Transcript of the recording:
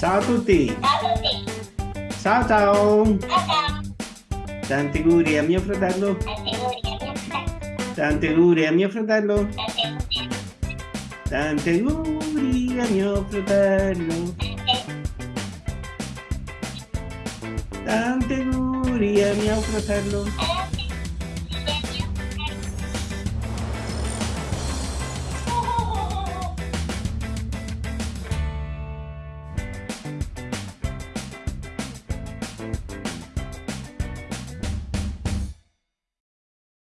Ciao a tutti! Ciao a tutti! Ciao ciao! Ciao ciao! Tanti auguri a mio fratello! Tanti auguri a mio fratello! Tanti auguri a mio fratello! Tanti auguri! A mio fratello! Tanti auguri a mio fratello!